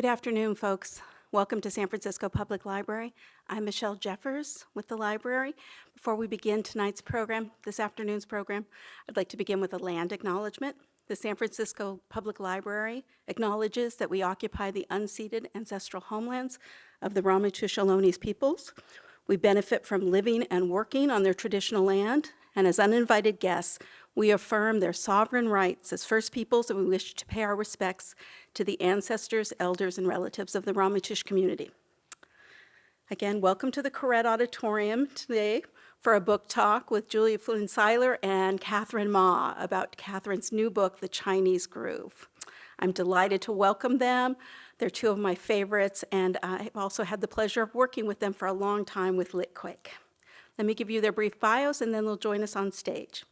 Good afternoon, folks. Welcome to San Francisco Public Library. I'm Michelle Jeffers with the library. Before we begin tonight's program, this afternoon's program, I'd like to begin with a land acknowledgement. The San Francisco Public Library acknowledges that we occupy the unceded ancestral homelands of the Ramaytush Ohlone peoples. We benefit from living and working on their traditional land, and as uninvited guests, we affirm their sovereign rights as First Peoples, and we wish to pay our respects to the ancestors, elders, and relatives of the Ramaytush community. Again, welcome to the Koret Auditorium today for a book talk with Julia Flynn Siler and Kathryn Ma about Kathryn's new book, The Chinese Groove. I'm delighted to welcome them. They're two of my favorites, and I've also had the pleasure of working with them for a long time with Litquake. Let me give you their brief bios, and then they'll join us on stage.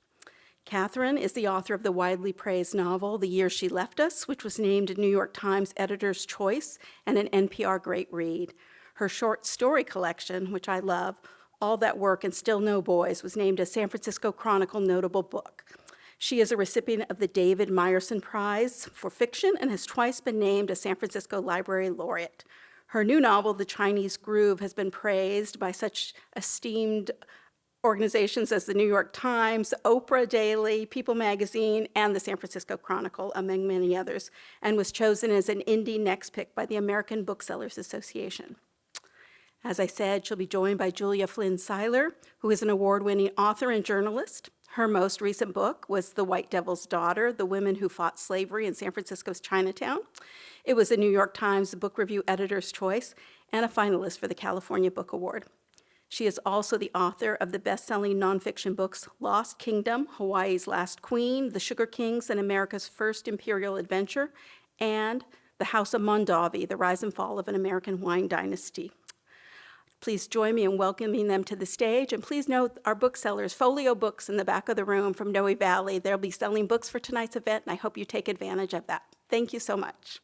Kathryn is the author of the widely praised novel, The Year She Left Us, which was named a New York Times Editor's Choice and an NPR Great Read. Her short story collection, which I love, all That Work and Still No Boys was named a San Francisco Chronicle notable book. She is a recipient of the David Meyerson Prize for Fiction and has twice been named a San Francisco Library Laureate. Her new novel, The Chinese Groove, has been praised by such esteemed organizations as the New York Times, Oprah Daily, People Magazine, and the San Francisco Chronicle, among many others, and was chosen as an Indie Next Pick by the American Booksellers Association. As I said, she'll be joined by Julia Flynn Siler, who is an award-winning author and journalist. Her most recent book was The White Devil's Daughter, The Women Who Fought Slavery in San Francisco's Chinatown. It was a New York Times Book Review Editor's Choice and a finalist for the California Book Award. She is also the author of the best-selling nonfiction books Lost Kingdom, Hawaii's Last Queen, The Sugar Kings, and America's First Imperial Adventure, and The House of Mondavi, The Rise and Fall of an American Wine Dynasty. Please join me in welcoming them to the stage. And please note our booksellers, Folio Books in the back of the room from Noe Valley. They'll be selling books for tonight's event, and I hope you take advantage of that. Thank you so much.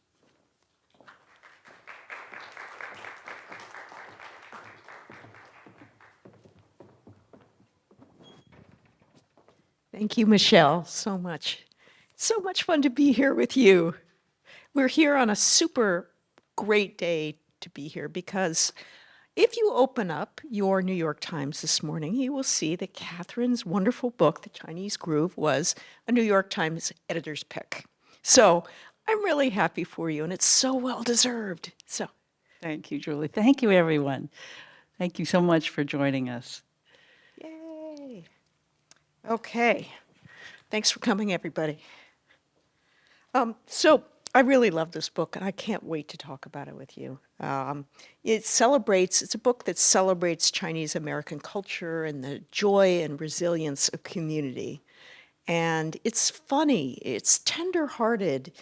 Thank you, Michelle, so much. It's so much fun to be here with you. We're here on a super great day to be here because if you open up your New York Times this morning, you will see that Kathryn's wonderful book, The Chinese Groove, was a New York Times editor's pick. So I'm really happy for you, and it's so well deserved. So Thank you, Julie. Thank you, everyone. Thank you so much for joining us. Okay. Thanks for coming, everybody. Um, so I really love this book, and I can't wait to talk about it with you. Um, it celebrates, it's a book that celebrates Chinese American culture and the joy and resilience of community. And it's funny, it's tender-hearted,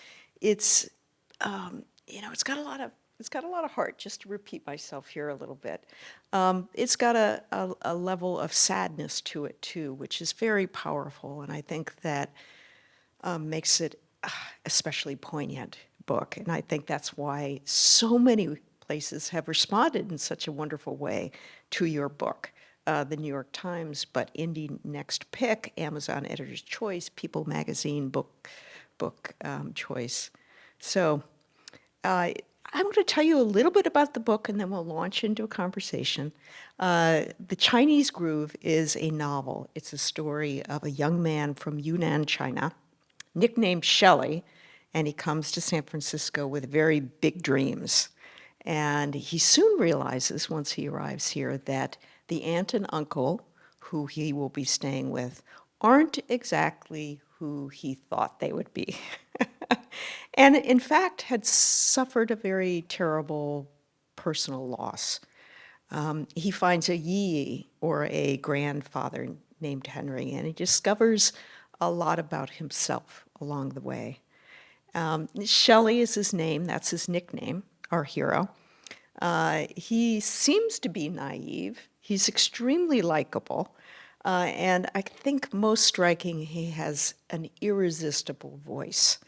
it's, um, you know, it's got a lot of it's got a lot of heart, just to repeat myself here a little bit. Um, it's got a, a, a, level of sadness to it too, which is very powerful, and I think that um, makes it especially poignant book. And I think that's why so many places have responded in such a wonderful way to your book. Uh, the New York Times, but Indie Next Pick, Amazon Editor's Choice, People Magazine Book Book um, Choice. So uh, I'm going to tell you a little bit about the book and then we'll launch into a conversation. Uh, the Chinese Groove is a novel. It's a story of a young man from Yunnan, China, nicknamed Shelley, and he comes to San Francisco with very big dreams. And he soon realizes, once he arrives here, that the aunt and uncle who he will be staying with aren't exactly who he thought they would be. and in fact had suffered a very terrible personal loss. Um, he finds a yi, or a grandfather named Henry, and he discovers a lot about himself along the way. Um, Shelley is his name, that's his nickname, our hero. Uh, he seems to be naive. He's extremely likable. Uh, and I think most striking, he has an irresistible voice,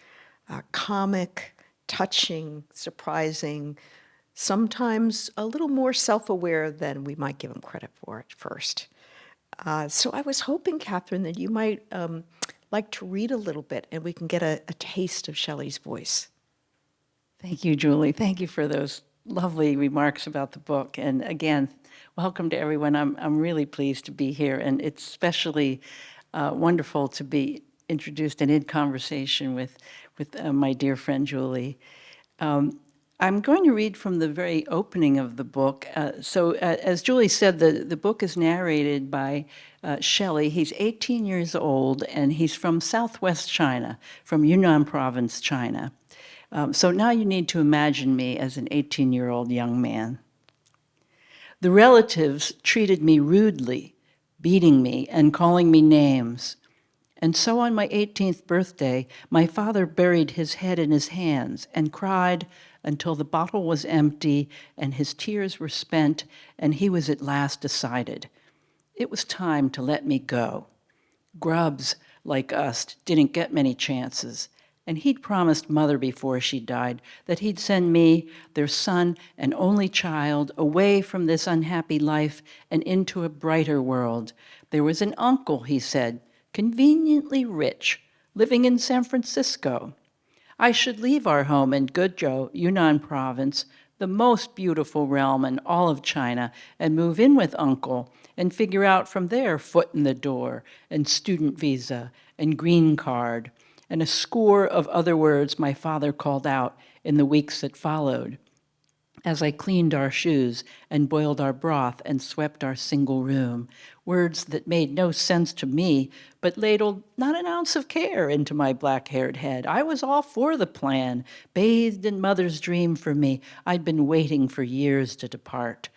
uh, comic, touching, surprising, sometimes a little more self-aware than we might give him credit for at first. Uh, so I was hoping, Kathryn, that you might um, like to read a little bit and we can get a, a taste of Shelley's voice. Thank you, Julie. Thank you for those lovely remarks about the book. And again, welcome to everyone. I'm, I'm really pleased to be here, and it's especially uh, wonderful to be introduced and in conversation with, with uh, my dear friend Julie. Um, I'm going to read from the very opening of the book. Uh, so, uh, as Julie said, the, the book is narrated by uh, Shelley. He's 18 years old, and he's from southwest China, from Yunnan province, China. Um, so now you need to imagine me as an 18 year old young man. The relatives treated me rudely, beating me and calling me names. And so on my 18th birthday, my father buried his head in his hands and cried until the bottle was empty and his tears were spent and he was at last decided. It was time to let me go. Grubs like us didn't get many chances. And he'd promised mother before she died that he'd send me, their son and only child, away from this unhappy life and into a brighter world. There was an uncle, he said, conveniently rich, living in San Francisco. I should leave our home in Gejiu, Yunnan province, the most beautiful realm in all of China, and move in with uncle and figure out from there foot in the door and student visa and green card and a score of other words my father called out in the weeks that followed as I cleaned our shoes and boiled our broth and swept our single room, words that made no sense to me, but ladled not an ounce of care into my black-haired head. I was all for the plan, bathed in mother's dream for me. I'd been waiting for years to depart.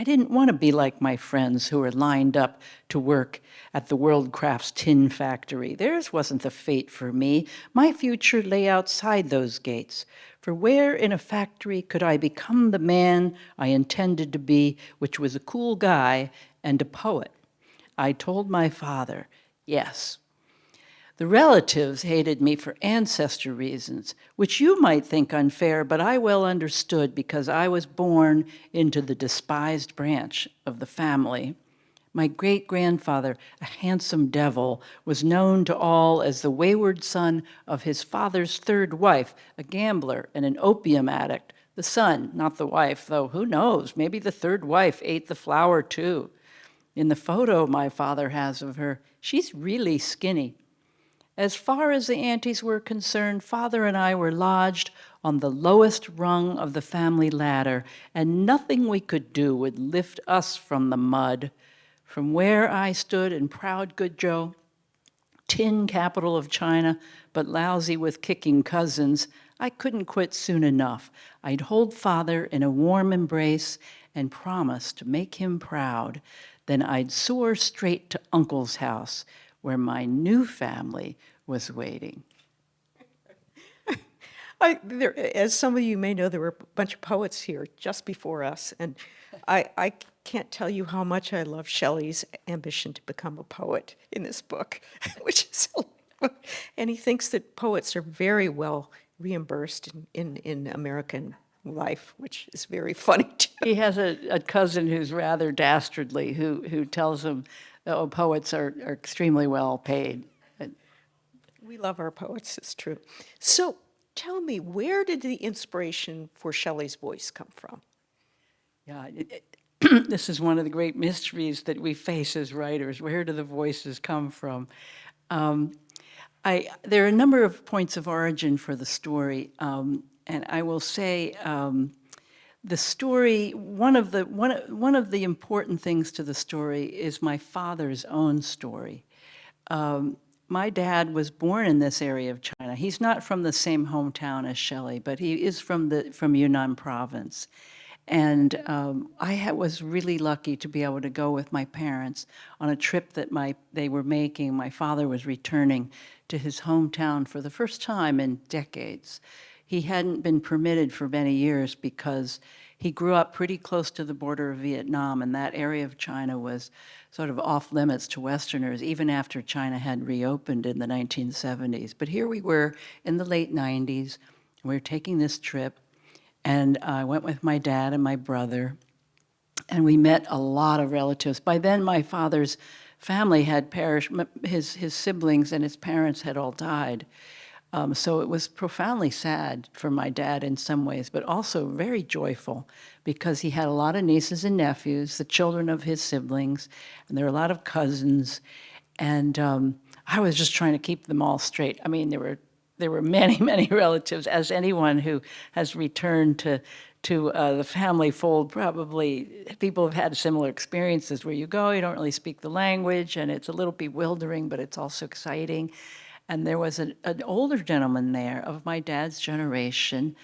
I didn't want to be like my friends who were lined up to work at the World Crafts tin factory. Theirs wasn't the fate for me. My future lay outside those gates. For where in a factory could I become the man I intended to be, which was a cool guy and a poet? I told my father, yes, the relatives hated me for ancestor reasons, which you might think unfair, but I well understood because I was born into the despised branch of the family. My great-grandfather, a handsome devil, was known to all as the wayward son of his father's third wife, a gambler and an opium addict. The son, not the wife, though who knows, maybe the third wife ate the flour too. In the photo my father has of her, she's really skinny, as far as the aunties were concerned, father and I were lodged on the lowest rung of the family ladder, and nothing we could do would lift us from the mud. From where I stood in proud Gejiu, tin capital of China, but lousy with kicking cousins, I couldn't quit soon enough. I'd hold father in a warm embrace and promise to make him proud. Then I'd soar straight to uncle's house, where my new family was waiting. I, there, as some of you may know, there were a bunch of poets here just before us, and I, I can't tell you how much I love Shelley's ambition to become a poet in this book, which is, and he thinks that poets are very well reimbursed in, in, in American life, which is very funny too. He has a, a cousin who's rather dastardly, who, who tells him, oh, poets are, are extremely well paid. We love our poets, it's true. So tell me, where did the inspiration for Shelley's voice come from? Yeah, it, it, this is one of the great mysteries that we face as writers. Where do the voices come from? Um, I, there are a number of points of origin for the story, um, and I will say um, the story, one of the, one, one of the important things to the story is my father's own story. Um, my dad was born in this area of China. He's not from the same hometown as Shelley, but he is from, the, from Yunnan province. And um, I was really lucky to be able to go with my parents on a trip that my, they were making. My father was returning to his hometown for the first time in decades. He hadn't been permitted for many years because he grew up pretty close to the border of Vietnam, and that area of China was sort of off limits to Westerners, even after China had reopened in the 1970s. But here we were in the late 90s, we were taking this trip, and I went with my dad and my brother, and we met a lot of relatives. By then, my father's family had perished, his, his siblings and his parents had all died. Um, so it was profoundly sad for my dad in some ways, but also very joyful because he had a lot of nieces and nephews, the children of his siblings, and there were a lot of cousins. And um, I was just trying to keep them all straight. I mean, there were there were many, many relatives, as anyone who has returned to to uh, the family fold, probably people have had similar experiences where you go, you don't really speak the language, and it's a little bewildering, but it's also exciting. And there was an, an older gentleman there of my dad's generation,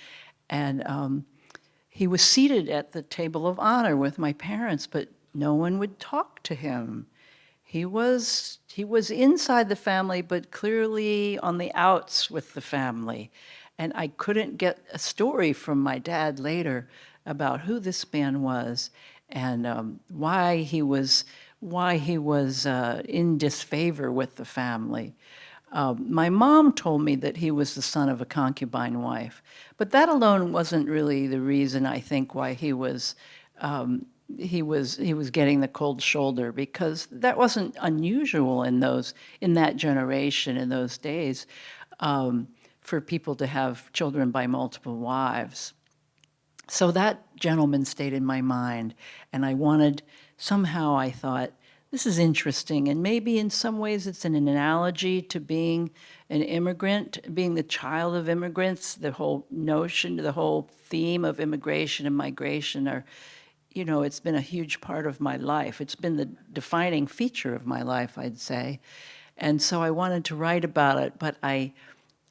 and um, he was seated at the table of honor with my parents, but no one would talk to him. He was, he was inside the family, but clearly on the outs with the family. And I couldn't get a story from my dad later about who this man was and um, why he was, why he was uh, in disfavor with the family. Um, my mom told me that he was the son of a concubine wife, but that alone wasn't really the reason I think why he was um, he was he was getting the cold shoulder because that wasn't unusual in those in that generation in those days um, for people to have children by multiple wives. So that gentleman stayed in my mind, and I wanted somehow I thought this is interesting, and maybe in some ways it's an analogy to being an immigrant, being the child of immigrants. The whole notion, the whole theme of immigration and migration are you know, it's been a huge part of my life. It's been the defining feature of my life, I'd say. And so I wanted to write about it, but I,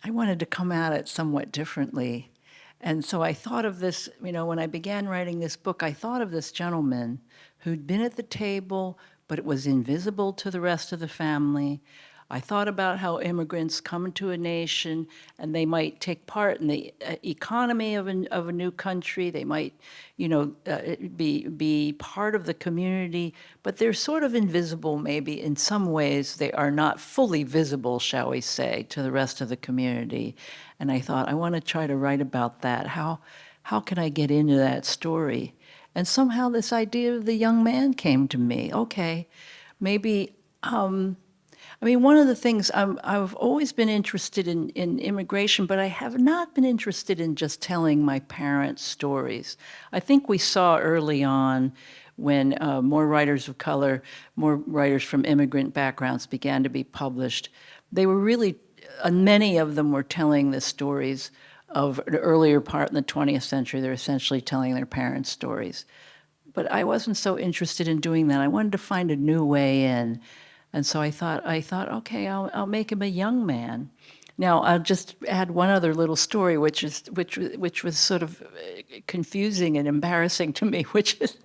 I wanted to come at it somewhat differently. And so I thought of this, you know, when I began writing this book, I thought of this gentleman who'd been at the table, but it was invisible to the rest of the family. I thought about how immigrants come into a nation and they might take part in the uh, economy of a, of a new country. They might, you know, uh, be, be part of the community, but they're sort of invisible maybe in some ways. They are not fully visible, shall we say, to the rest of the community. And I thought, I want to try to write about that. How, how can I get into that story? And somehow this idea of the young man came to me. Okay, maybe um, I mean, one of the things I'm, I've always been interested in, in immigration, but I have not been interested in just telling my parents' stories. I think we saw early on when uh, more writers of color, more writers from immigrant backgrounds began to be published, they were really, uh, many of them were telling the stories of an earlier part in the 20th century. They're essentially telling their parents' stories. But I wasn't so interested in doing that. I wanted to find a new way in. And so I thought, I thought, okay, I'll, I'll make him a young man. Now, I'll just add one other little story, which is which which was sort of uh, confusing and embarrassing to me, which is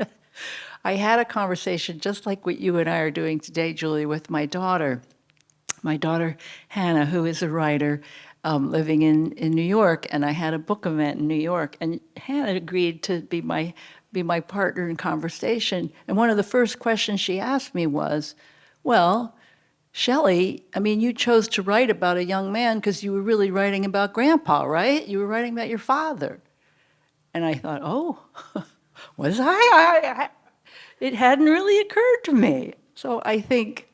I had a conversation just like what you and I are doing today, Julie, with my daughter. My daughter Hannah, who is a writer um, living in in New York, and I had a book event in New York, and Hannah agreed to be my be my partner in conversation. And one of the first questions she asked me was, well, Shelley, I mean, you chose to write about a young man because you were really writing about grandpa, right? You were writing about your father. And I thought, oh, was I? I, I it hadn't really occurred to me. So I think,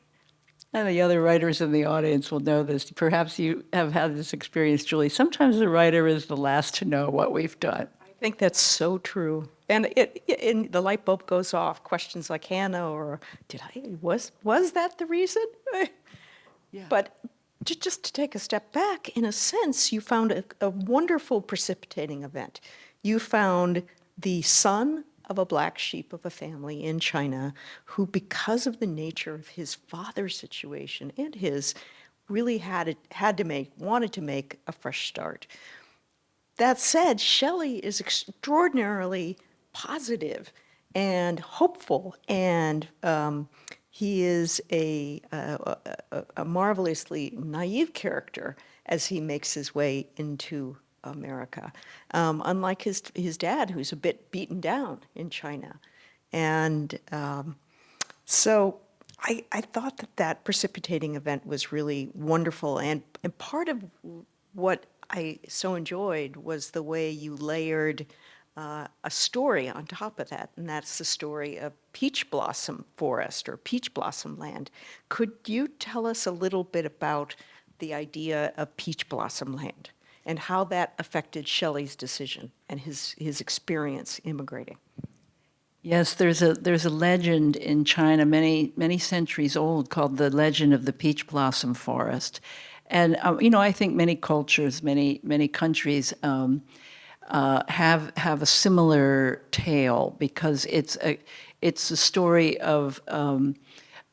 and the other writers in the audience will know this, perhaps you have had this experience, Julie. Sometimes the writer is the last to know what we've done. I think that's so true. And it, it, the light bulb goes off. Questions like Hannah or did I was was that the reason? Yeah. But to, just to take a step back, in a sense, you found a, a wonderful precipitating event. You found the son of a black sheep of a family in China who, because of the nature of his father's situation and his, really had it, had to make, wanted to make a fresh start. That said, Shelley is extraordinarily positive and hopeful, and um, he is a, a, a, a, marvelously naive character as he makes his way into America, um, unlike his, his dad, who's a bit beaten down in China. And um, so I, I thought that that precipitating event was really wonderful, and, and part of what I so enjoyed was the way you layered uh, a story on top of that, and that's the story of Peach Blossom Forest or Peach Blossom Land. Could you tell us a little bit about the idea of Peach Blossom Land and how that affected Shelley's decision and his, his experience immigrating. Yes, there's a there's a legend in China, many many centuries old, called the legend of the peach blossom forest, and um, you know I think many cultures, many many countries um, uh, have have a similar tale because it's a it's a story of um,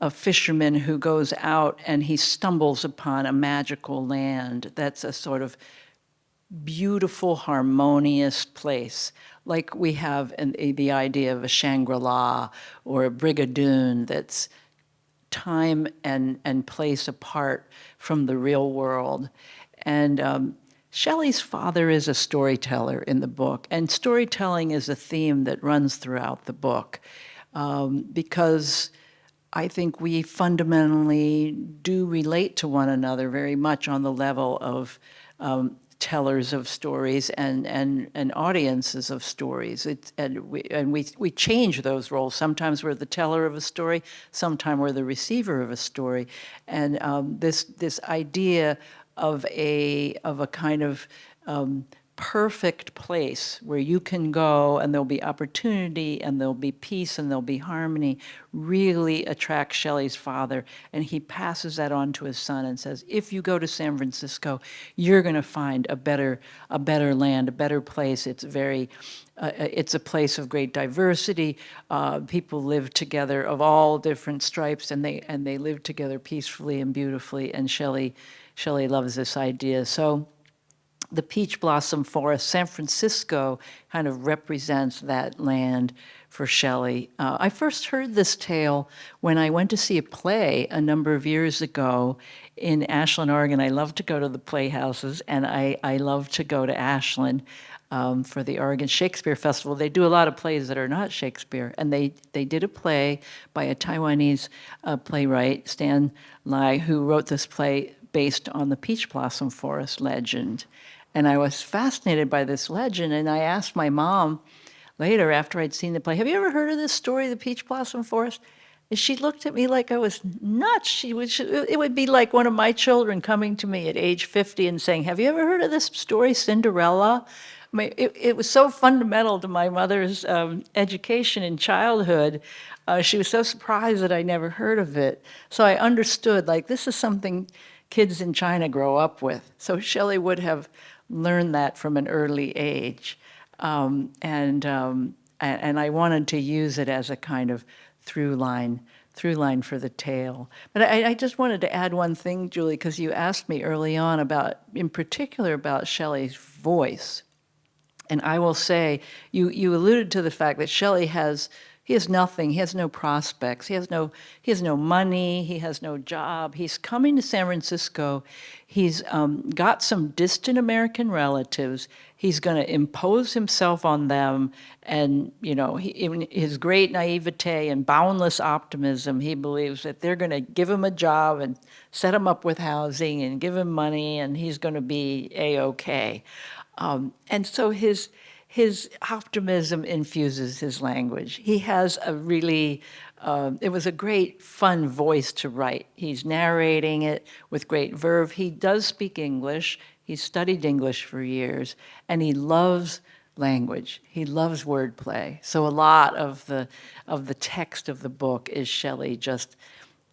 a fisherman who goes out and he stumbles upon a magical land that's a sort of beautiful, harmonious place, like we have in the, idea of a Shangri-La or a Brigadoon that's time and, and place apart from the real world. And um, Shelley's father is a storyteller in the book, and storytelling is a theme that runs throughout the book um, because I think we fundamentally do relate to one another very much on the level of um, tellers of stories and, and, and audiences of stories. It's, and we, and we, we change those roles. Sometimes we're the teller of a story, sometimes we're the receiver of a story. And um, this, this idea of a, of a kind of um, perfect place where you can go and there'll be opportunity and there'll be peace and there'll be harmony really attracts Shelley's father. And he passes that on to his son and says, if you go to San Francisco, you're going to find a better, a better land, a better place. It's very, uh, it's a place of great diversity. Uh, people live together of all different stripes and they, and they live together peacefully and beautifully. And Shelley, Shelley loves this idea. So the peach blossom forest, San Francisco kind of represents that land for Shelley. Uh, I first heard this tale when I went to see a play a number of years ago in Ashland, Oregon. I love to go to the playhouses, and I, I love to go to Ashland um, for the Oregon Shakespeare Festival. They do a lot of plays that are not Shakespeare, and they, they did a play by a Taiwanese uh, playwright, Stan Lai, who wrote this play based on the peach blossom forest legend. And I was fascinated by this legend, and I asked my mom later after I'd seen the play, have you ever heard of this story, the Peach Blossom Forest? And she looked at me like I was nuts. She would, it would be like one of my children coming to me at age 50 and saying, have you ever heard of this story, Cinderella? I mean, it, it was so fundamental to my mother's um, education in childhood. Uh, she was so surprised that I never heard of it. So I understood, like, this is something kids in China grow up with. So Shelley would have learned that from an early age. Um, and, um, and I wanted to use it as a kind of through line, through line for the tale. But I, I just wanted to add one thing, Julie, because you asked me early on about, in particular, about Shelley's voice. And I will say, you, you alluded to the fact that Shelley has he has nothing. He has no prospects. He has no, he has no money. He has no job. He's coming to San Francisco. He's um, got some distant American relatives. He's going to impose himself on them. And, you know, he, in his great naivete and boundless optimism, he believes that they're going to give him a job and set him up with housing and give him money and he's going to be A-OK. Um, and so his, his optimism infuses his language. He has a really, uh, it was a great fun voice to write. He's narrating it with great verve. He does speak English. He studied English for years and he loves language. He loves wordplay. So a lot of the, of the text of the book is Shelley just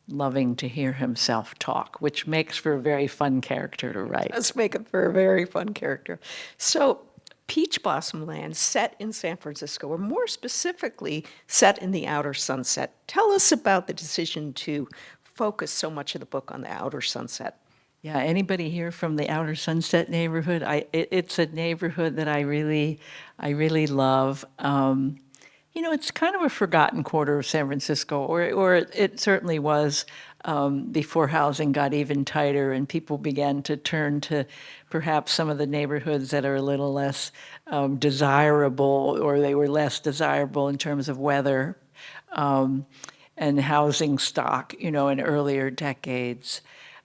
loving to hear himself talk, which makes for a very fun character to write. Let's make it for a very fun character. So Peach Blossom Land set in San Francisco, or more specifically, set in the outer sunset. Tell us about the decision to focus so much of the book on the outer sunset. Yeah, anybody here from the Outer Sunset neighborhood? I, it, it's a neighborhood that I really, I really love. Um, you know, it's kind of a forgotten quarter of San Francisco, or, or it certainly was um, before housing got even tighter and people began to turn to perhaps some of the neighborhoods that are a little less um, desirable or they were less desirable in terms of weather um, and housing stock, you know, in earlier decades.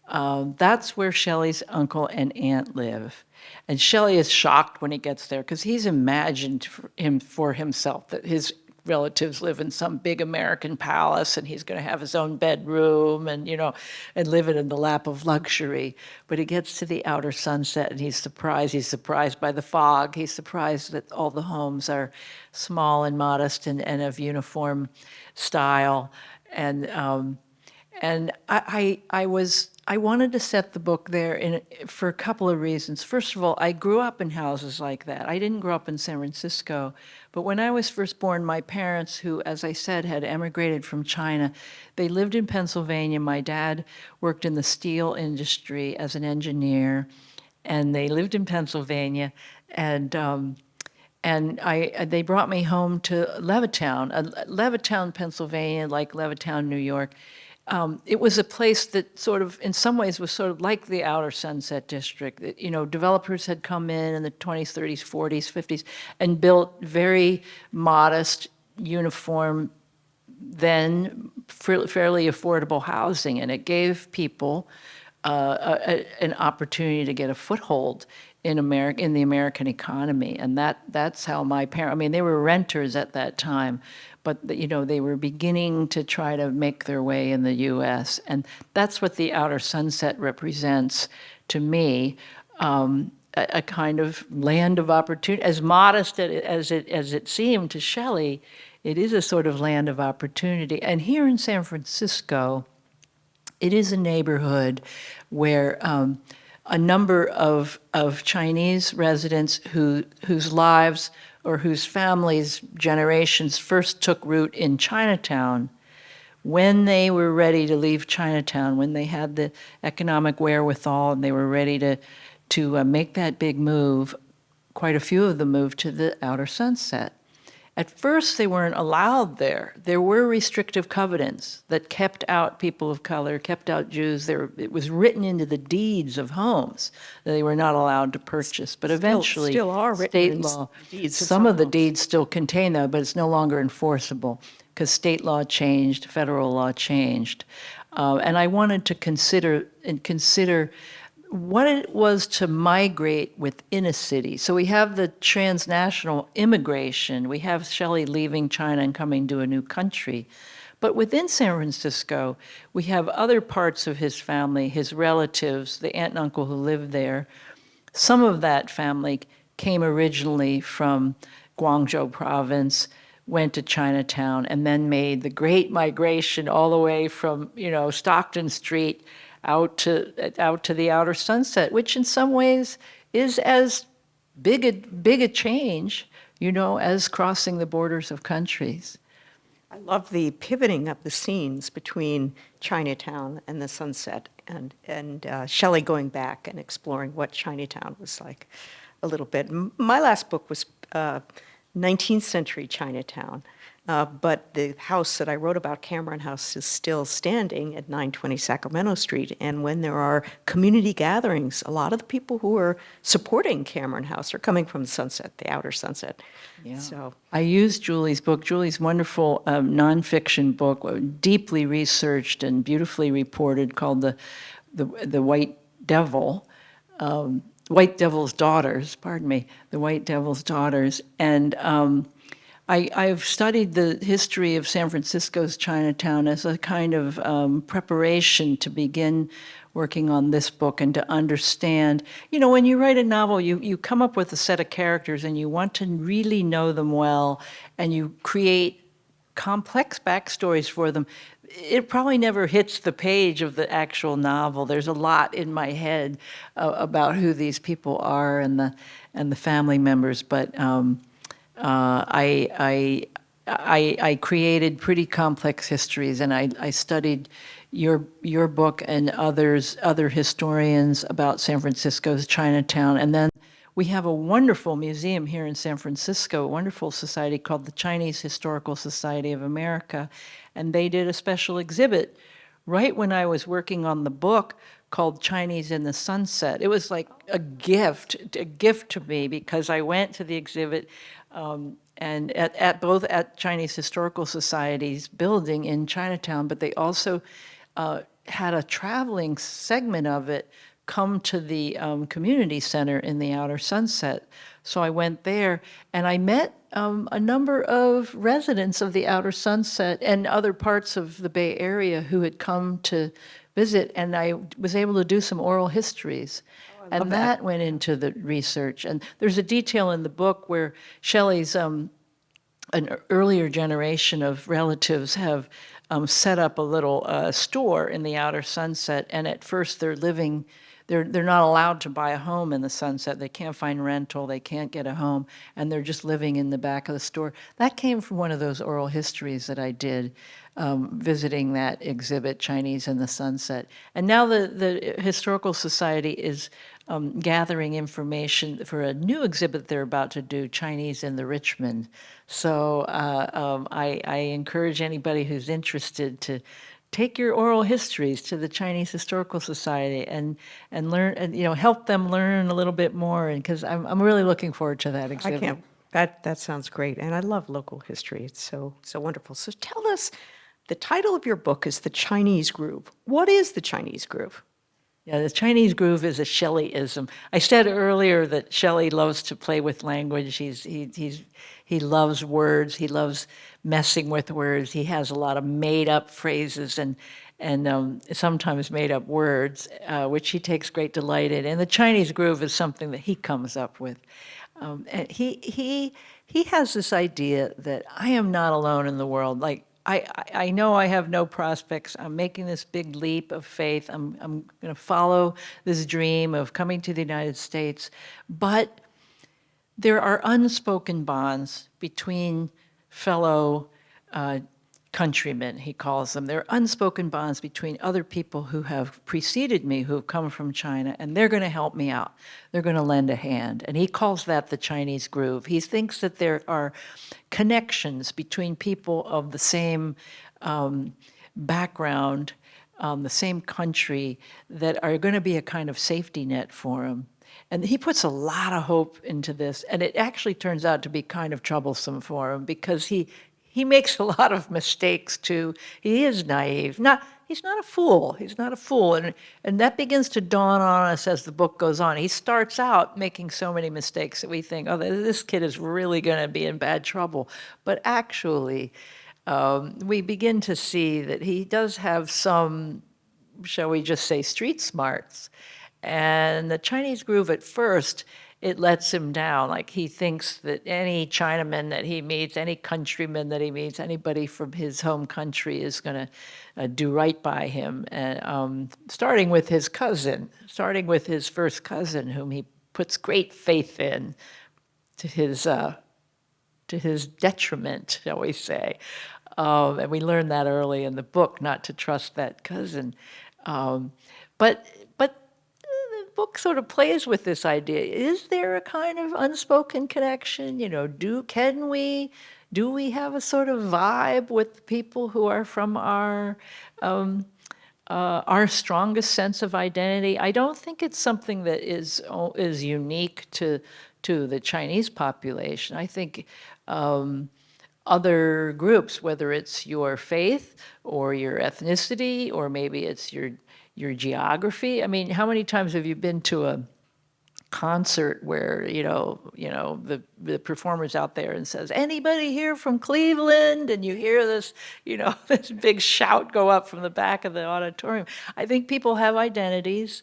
Um, that's where Shelley's uncle and aunt live. And Shelley is shocked when he gets there because he's imagined for him for himself that his relatives live in some big American palace and he's going to have his own bedroom and, you know, and live it in the lap of luxury. But he gets to the outer sunset and he's surprised. He's surprised by the fog. He's surprised that all the homes are small and modest and, and of uniform style. And, um, and I, I, I was, I wanted to set the book there in, for a couple of reasons. First of all, I grew up in houses like that. I didn't grow up in San Francisco, but when I was first born, my parents, who, as I said, had emigrated from China, they lived in Pennsylvania. My dad worked in the steel industry as an engineer, and they lived in Pennsylvania. And um, and I, they brought me home to Levittown, uh, Levittown, Pennsylvania, like Levittown, New York. Um, it was a place that sort of, in some ways, was sort of like the outer Sunset District. That, you know, developers had come in in the 20s, 30s, 40s, 50s, and built very modest, uniform, then fairly affordable housing, and it gave people a, an opportunity to get a foothold in America, in the American economy. And that, that's how my parents, I mean, they were renters at that time, but you know, they were beginning to try to make their way in the US. And that's what the outer sunset represents to me. Um, a, a, kind of land of opportunity, as modest as it, as it seemed to Shelley, it is a sort of land of opportunity. And here in San Francisco, it is a neighborhood where um, a number of, of Chinese residents who, whose lives or whose families' generations first took root in Chinatown, when they were ready to leave Chinatown, when they had the economic wherewithal and they were ready to, to uh, make that big move, quite a few of them moved to the outer sunset. At first, they weren't allowed there. There were restrictive covenants that kept out people of color, kept out Jews. There, it was written into the deeds of homes that they were not allowed to purchase. But eventually, still are written state in law, deeds some some of the deeds still contain that, but it's no longer enforceable because state law changed, federal law changed. Uh, and I wanted to consider and consider what it was to migrate within a city. So we have the transnational immigration. We have Shelley leaving China and coming to a new country. But within San Francisco, we have other parts of his family, his relatives, the aunt and uncle who lived there. Some of that family came originally from Guangzhou province, went to Chinatown, and then made the great migration all the way from, you know, Stockton Street out to out to the outer sunset, which in some ways is as big a big a change, you know, as crossing the borders of countries. I love the pivoting of the scenes between Chinatown and the sunset and, and uh, Shelley going back and exploring what Chinatown was like a little bit. My last book was uh, 19th century Chinatown. Uh, but the house that I wrote about, Cameron House, is still standing at 920 Sacramento Street. And when there are community gatherings, a lot of the people who are supporting Cameron House are coming from the Sunset, the outer Sunset. Yeah. So I used Julie's book, Julie's wonderful um, nonfiction book, uh, deeply researched and beautifully reported, called the the, the White Devil, um, White Devil's Daughters. Pardon me, the White Devil's Daughters, and um, I, I've studied the history of San Francisco's Chinatown as a kind of um, preparation to begin working on this book and to understand. You know, when you write a novel, you, you come up with a set of characters and you want to really know them well and you create complex backstories for them. It probably never hits the page of the actual novel. There's a lot in my head uh, about who these people are and the and the family members, but um, uh, I, I, I, I created pretty complex histories, and I, I studied your your book and others other historians about San Francisco's Chinatown, and then we have a wonderful museum here in San Francisco, a wonderful society called the Chinese Historical Society of America, and they did a special exhibit right when I was working on the book called Chinese in the Sunset. It was like a gift, a gift to me because I went to the exhibit um, and at, at both at Chinese Historical Society's building in Chinatown, but they also uh, had a traveling segment of it come to the um, community center in the outer sunset So I went there and I met um, a number of residents of the Outer Sunset and other parts of the Bay Area who had come to visit, and I was able to do some oral histories. And that. went into the research. And there's a detail in the book where Shelley's um, an earlier generation of relatives have um, set up a little uh, store in the outer sunset, and at first they're living, they're, they're not allowed to buy a home in the sunset. They can't find rental, they can't get a home, and they're just living in the back of the store. That came from one of those oral histories that I did um, visiting that exhibit, Chinese in the Sunset. And now the, the Historical Society is um, gathering information for a new exhibit they're about to do, Chinese in the Richmond. So uh, um, I, I encourage anybody who's interested to take your oral histories to the Chinese Historical Society and and learn and you know help them learn a little bit more and because I'm I'm really looking forward to that exhibit. I can't, that, that sounds great. And I love local history. It's so, so wonderful. So tell us, the title of your book is The Chinese Groove. What is the Chinese groove? Yeah, the Chinese groove is a Shelleyism. I said earlier that Shelley loves to play with language. He's, he, he's, he loves words. He loves messing with words. He has a lot of made-up phrases and, and um, sometimes made-up words, uh, which he takes great delight in. And the Chinese groove is something that he comes up with. Um, and he, he, he has this idea that I am not alone in the world. Like, I, I know I have no prospects. I'm making this big leap of faith. I'm, I'm going to follow this dream of coming to the United States. But there are unspoken bonds between fellow uh, countrymen, he calls them. There are unspoken bonds between other people who have preceded me, who have come from China, and they're going to help me out. They're going to lend a hand. And he calls that the Chinese groove. He thinks that there are connections between people of the same um, background, um, the same country, that are going to be a kind of safety net for him. And he puts a lot of hope into this, and it actually turns out to be kind of troublesome for him because he he makes a lot of mistakes too. He is naive. Not he's not a fool. He's not a fool, and and that begins to dawn on us as the book goes on. He starts out making so many mistakes that we think, oh, this kid is really going to be in bad trouble, but actually. Um, we begin to see that he does have some, shall we just say, street smarts. And the Chinese groove at first, it lets him down. Like he thinks that any Chinaman that he meets, any countryman that he meets, anybody from his home country is going to uh, do right by him. And um, starting with his cousin, starting with his first cousin, whom he puts great faith in, to his uh, to his detriment, shall we say. Um, and we learned that early in the book, not to trust that cousin. Um, but book sort of plays with this idea. Is there a kind of unspoken connection? You know, do can we do we have a sort of vibe with people who are from our um, uh, our strongest sense of identity? I don't think it's something that is is unique to to the Chinese population. I think. Um, other groups, whether it's your faith or your ethnicity, or maybe it's your your geography. I mean, how many times have you been to a concert where you know you know the the performers out there and says anybody here from Cleveland? And you hear this you know this big shout go up from the back of the auditorium. I think people have identities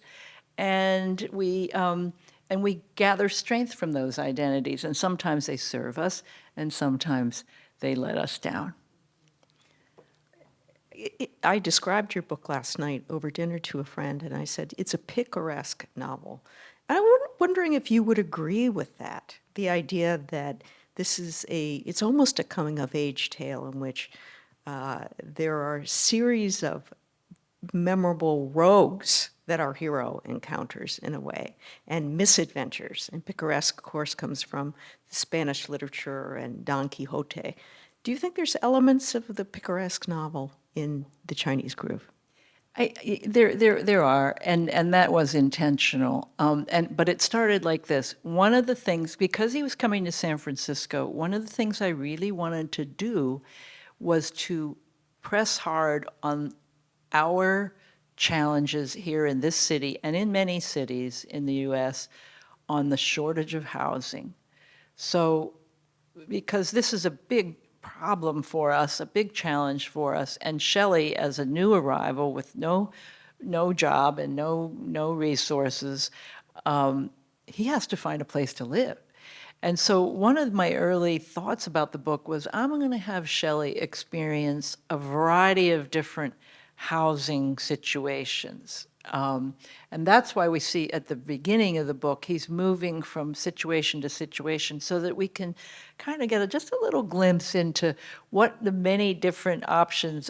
and we um, and we gather strength from those identities and sometimes they serve us and sometimes they let us down I- I described your book last night over dinner to a friend, and I said, it's a picaresque novel. And I'm wondering if you would agree with that, the idea that this is a, it's almost a coming-of-age tale in which uh, there are a series of memorable rogues that our hero encounters in a way, and misadventures. And picaresque, of course, comes from Spanish literature and Don Quixote. Do you think there's elements of the picaresque novel in the Chinese groove? I, there, there, there are, and, and that was intentional. Um, and, but it started like this. One of the things, because he was coming to San Francisco, one of the things I really wanted to do was to press hard on our challenges here in this city and in many cities in the US on the shortage of housing. So, because this is a big problem for us, a big challenge for us, and Shelley, as a new arrival with no, no job and no, no resources, um, he has to find a place to live. And so one of my early thoughts about the book was I'm going to have Shelley experience a variety of different housing situations. Um, and that's why we see at the beginning of the book, he's moving from situation to situation so that we can kind of get a, just a little glimpse into what the many different options,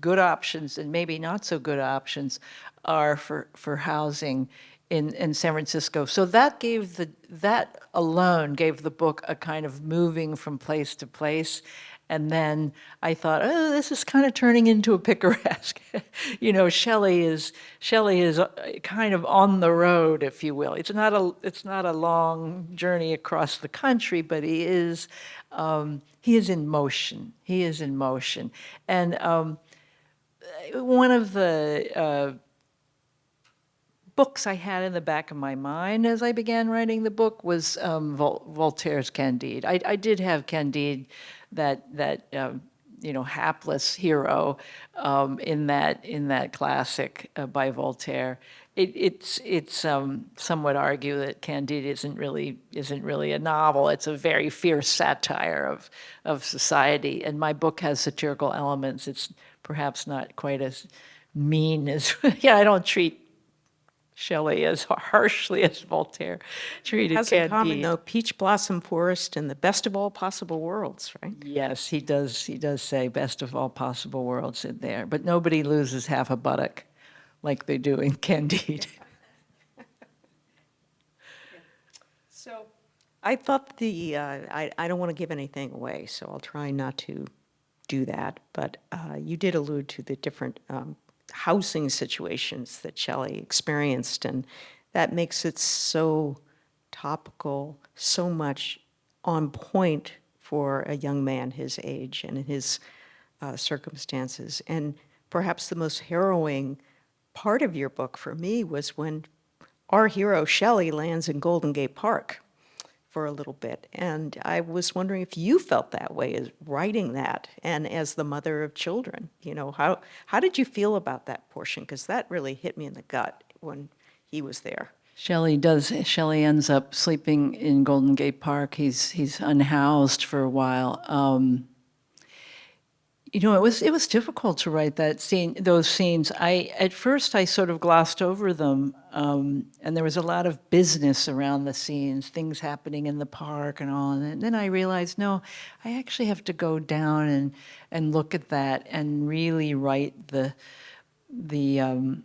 good options and maybe not so good options are for, for housing in, in San Francisco. So that gave the, that alone gave the book a kind of moving from place to place. And then I thought, oh, this is kind of turning into a picaresque. you know, Shelley is Shelley is uh, kind of on the road, if you will. It's not a it's not a long journey across the country, but he is um, he is in motion. He is in motion. And um, one of the uh, books I had in the back of my mind as I began writing the book was um, Vol Voltaire's Candide. I, I, did have Candide, that that uh, you know hapless hero um, in that in that classic uh, by Voltaire. It, it's it's um, some would argue that Candide isn't really isn't really a novel. It's a very fierce satire of of society, and my book has satirical elements. It's perhaps not quite as mean as yeah. I don't treat Shelley as harshly as Voltaire treated Has in common, though, peach blossom forest and the best of all possible worlds, right? Yes, he does, he does say best of all possible worlds in there, but nobody loses half a buttock like they do in Candide. So I thought the, uh, I, I don't want to give anything away, so I'll try not to do that. But uh, you did allude to the different um, housing situations that Shelley experienced, and that makes it so topical, so much on point for a young man his age and his uh, circumstances. And perhaps the most harrowing part of your book for me was when our hero Shelley lands in Golden Gate Park for a little bit. And I was wondering if you felt that way as writing that and as the mother of children, you know, how, how did you feel about that portion? Because that really hit me in the gut when he was there. Shelley does, Shelley ends up sleeping in Golden Gate Park. He's, he's unhoused for a while. Um, you know, it was it was difficult to write that scene, those scenes. I at first I sort of glossed over them, um, and there was a lot of business around the scenes, things happening in the park and all. And then I realized, no, I actually have to go down and and look at that and really write the the um,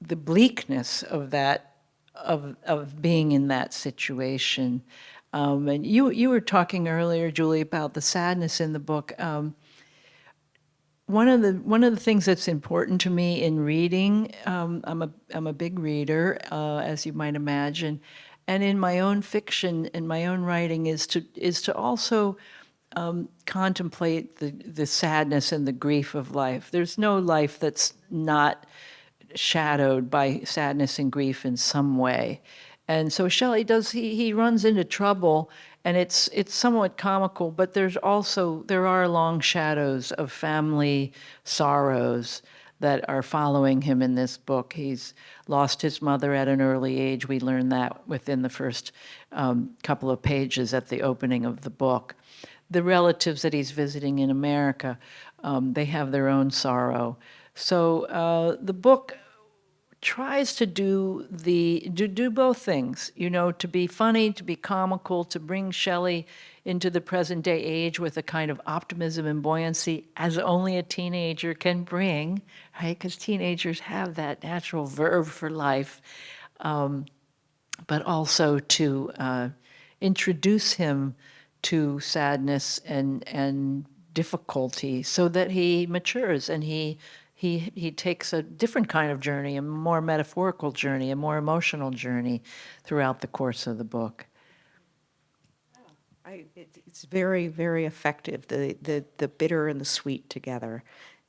the bleakness of that of of being in that situation. Um, and you you were talking earlier, Julie, about the sadness in the book. Um, one of the one of the things that's important to me in reading, um, I'm a I'm a big reader, uh, as you might imagine, and in my own fiction, in my own writing, is to is to also um, contemplate the the sadness and the grief of life. There's no life that's not shadowed by sadness and grief in some way, and so Shelley does he he runs into trouble and it's it's somewhat comical, but there's also there are long shadows of family sorrows that are following him in this book. He's lost his mother at an early age. We learn that within the first um, couple of pages at the opening of the book. The relatives that he's visiting in America, um, they have their own sorrow. So uh, the book tries to do the do, do both things you know to be funny to be comical to bring shelley into the present day age with a kind of optimism and buoyancy as only a teenager can bring right? Because teenagers have that natural verve for life um, but also to uh, introduce him to sadness and and difficulty so that he matures and he he, he takes a different kind of journey, a more metaphorical journey, a more emotional journey throughout the course of the book. I, it, it's very, very effective, the, the, the bitter and the sweet together.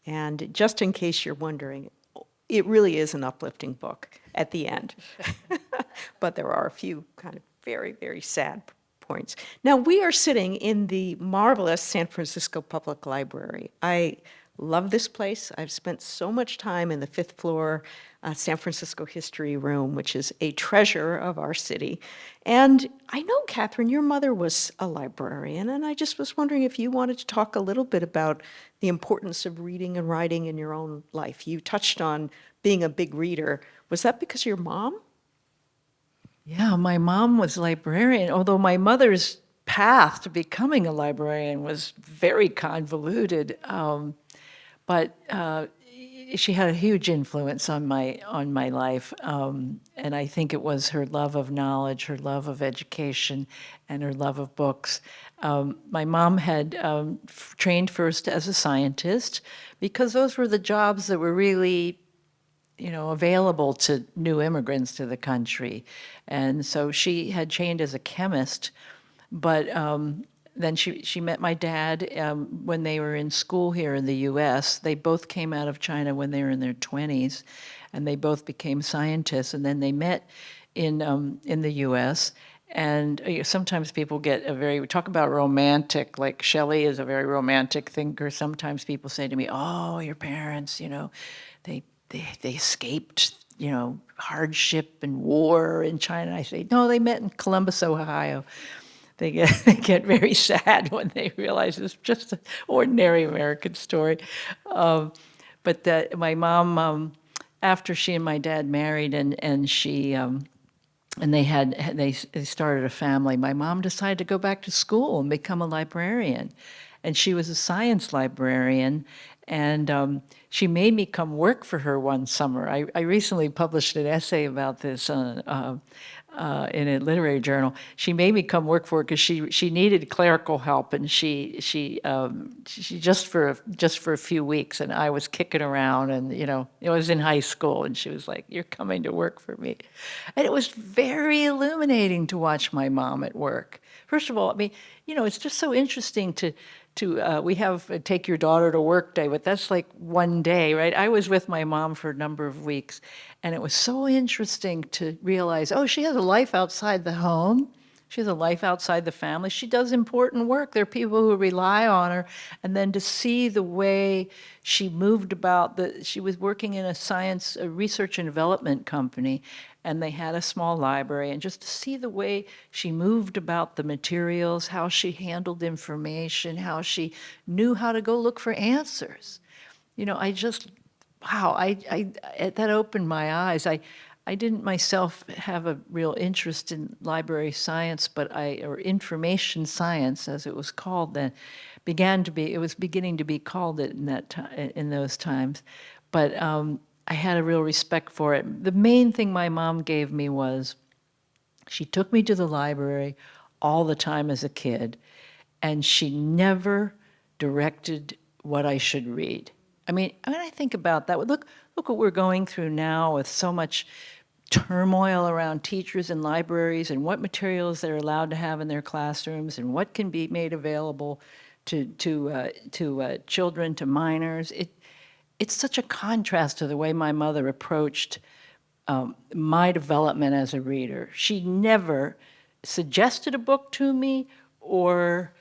And just in case you're wondering, it really is an uplifting book at the end. but there are a few kind of very, very sad points. Now, we are sitting in the marvelous San Francisco Public Library. I love this place. I've spent so much time in the fifth floor uh, San Francisco History Room, which is a treasure of our city. And I know, Kathryn, your mother was a librarian, and I just was wondering if you wanted to talk a little bit about the importance of reading and writing in your own life. You touched on being a big reader. Was that because your mom? Yeah, my mom was librarian, although my mother's path to becoming a librarian was very convoluted. Um, but uh, she had a huge influence on my on my life, um, and I think it was her love of knowledge, her love of education, and her love of books. Um, my mom had um, trained first as a scientist because those were the jobs that were really you know, available to new immigrants to the country. And so she had trained as a chemist, but um, then she, she met my dad um, when they were in school here in the US. They both came out of China when they were in their 20s, and they both became scientists. And then they met in, um, in the US. And uh, you know, sometimes people get a very, we talk about romantic, like Shelley is a very romantic thinker. Sometimes people say to me, oh, your parents, you know, they they, they escaped, you know, hardship and war in China. I say, no, they met in Columbus, Ohio. They get, they get very sad when they realize it's just an ordinary American story. Um, but that my mom, um, after she and my dad married and, and she, um, and they had they, started a family my mom decided to go back to school and become a librarian and she was a science librarian and um, she made me come work for her one summer. I, I recently published an essay about this uh, uh, uh, in a literary journal. She made me come work for her because she she needed clerical help, and she she um, she just for a, just for a few weeks, and I was kicking around, and you know I was in high school, and she was like, "You're coming to work for me," and it was very illuminating to watch my mom at work. First of all, I mean, you know, it's just so interesting to to uh, we have a take your daughter to work day but that's like one day right? I was with my mom for a number of weeks and it was so interesting to realize oh she has a life outside the home she has a life outside the family. She does important work. There are people who rely on her. And then to see the way she moved about the she was working in a science a research and development company and they had a small library. And just to see the way she moved about the materials how she handled information how she knew how to go look for answers. You know i just wow i, I that opened my eyes. I i didn't myself have a real interest in library science but i or information science as it was called then began to be it was beginning to be called it in that time in those times but um, I had a real respect for it. The main thing my mom gave me was she took me to the library all the time as a kid, and she never directed what I should read. I mean, when I think about that, look, look what we're going through now with so much turmoil around teachers and libraries and what materials they're allowed to have in their classrooms and what can be made available to, to, uh, to uh, children, to minors. It, it's such a contrast to the way my mother approached um, my development as a reader. She never suggested a book to me or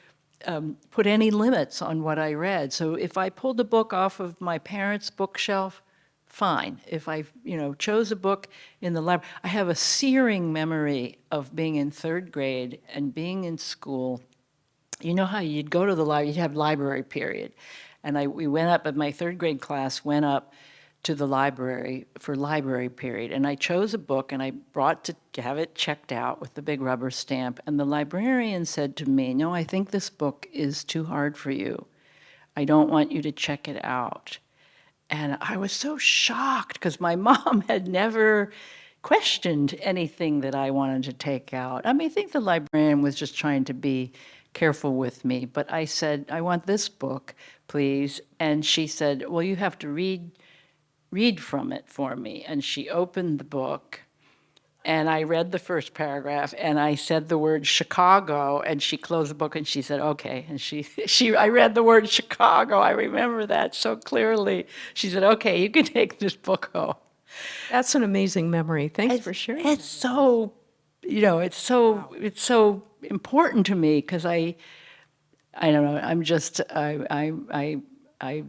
um, put any limits on what I read. So if I pulled a book off of my parents' bookshelf, fine. If I, you know, chose a book in the library, I have a searing memory of being in third grade and being in school. You know how you'd go to the library, you'd have library period. And I, we went up, but my third grade class went up to the library for library period. And I chose a book and I brought to have it checked out with the big rubber stamp. And the librarian said to me, no, I think this book is too hard for you. I don't want you to check it out. And I was so shocked because my mom had never questioned anything that I wanted to take out. I mean, I think the librarian was just trying to be careful with me, but I said, I want this book, please. And she said, well, you have to read, read from it for me. And she opened the book and I read the first paragraph and I said the word Chicago and she closed the book and she said, okay. And she, she, I read the word Chicago. I remember that so clearly. She said, okay, you can take this book home. That's an amazing memory. Thanks for sharing. It's so you know, it's so, it's so important to me because I, I don't know, I'm just, I, I, I, I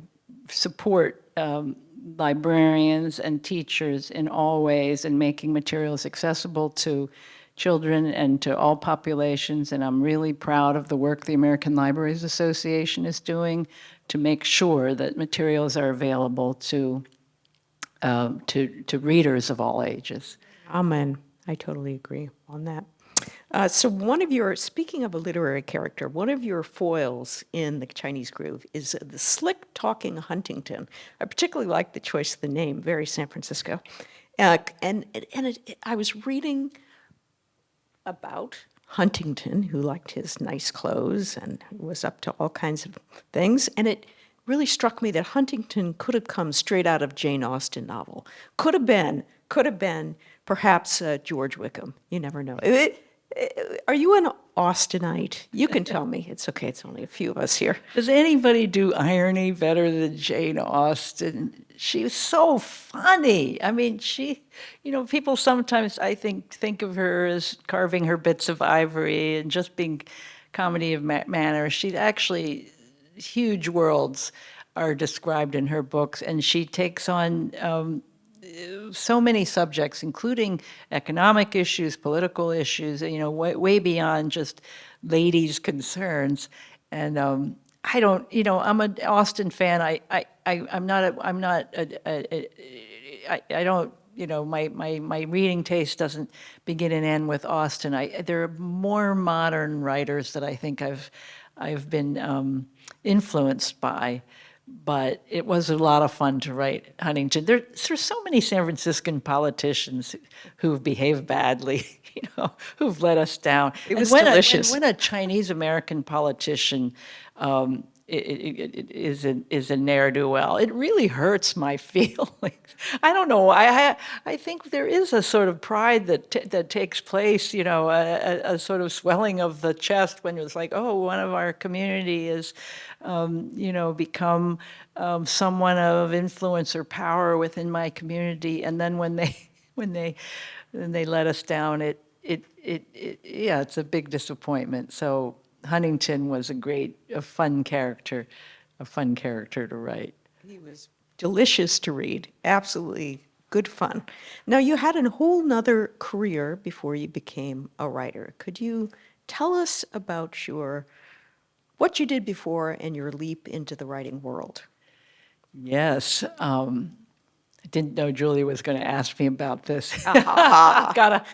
support um, librarians and teachers in all ways in making materials accessible to children and to all populations. And I'm really proud of the work the American Libraries Association is doing to make sure that materials are available to, uh, to, to readers of all ages. Amen. I totally agree on that. Uh, so one of your, speaking of a literary character, one of your foils in the Chinese Groove is the slick talking Huntington. I particularly like the choice of the name, very San Francisco. Uh, and and it, I was reading about Huntington, who liked his nice clothes and was up to all kinds of things. And it really struck me that Huntington could have come straight out of Jane Austen novel. Could have been, could have been perhaps uh, George Wickham. You never know. It- it- are you an Austenite? You can tell me. It's okay. It's only a few of us here. Does anybody do irony better than Jane Austen? She was so funny. I mean, she, you know, people sometimes, I think, think of her as carving her bits of ivory and just being comedy of ma- manner. She actually, huge worlds are described in her books, and she takes on um, so many subjects, including economic issues, political issues, you know, way, way beyond just ladies' concerns. And um, I don't, you know, I'm an Austen fan. I, I, I I'm not, a, I'm not, a, a, a, I, I don't, you know, my, my, my reading taste doesn't begin and end with Austen. I, there are more modern writers that I think I've, I've been um, influenced by but it was a lot of fun to write Huntington. There, there's so many San Franciscan politicians who've behaved badly, you know, who've let us down. It And was when a- delicious. when, when a Chinese American politician um, i- i- i- i- is a, is a ne'er do well, it really hurts my feelings. I don't know. I, I think there is a sort of pride that that takes place, you know, a, a, a sort of swelling of the chest when it's like, oh, one of our community is, um, you know, become um, someone of influence or power within my community, and then when they when they when they let us down, it it it, it yeah, it's a big disappointment. So Huntington was a great, a fun character, a fun character to write. He was delicious to read, absolutely good fun. Now, you had a whole nother career before you became a writer. Could you tell us about your, what you did before and your leap into the writing world? Yes. Um, didn't know Julie was going to ask me about this. gotta,